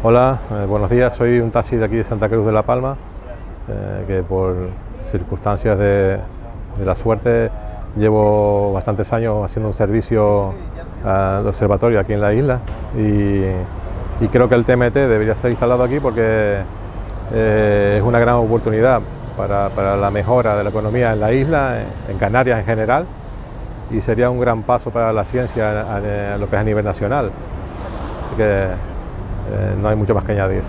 Hola, eh, buenos días. Soy un taxi de aquí de Santa Cruz de la Palma, eh, que por circunstancias de, la suerte llevo bastantes años haciendo un servicio al observatorio aquí en la isla y, creo que el TMT debería ser instalado aquí porque eh, es una gran oportunidad para, la mejora de la economía en la isla, en Canarias en general, y sería un gran paso para la ciencia a, lo que es a nivel nacional. Así que no hay mucho más que añadir.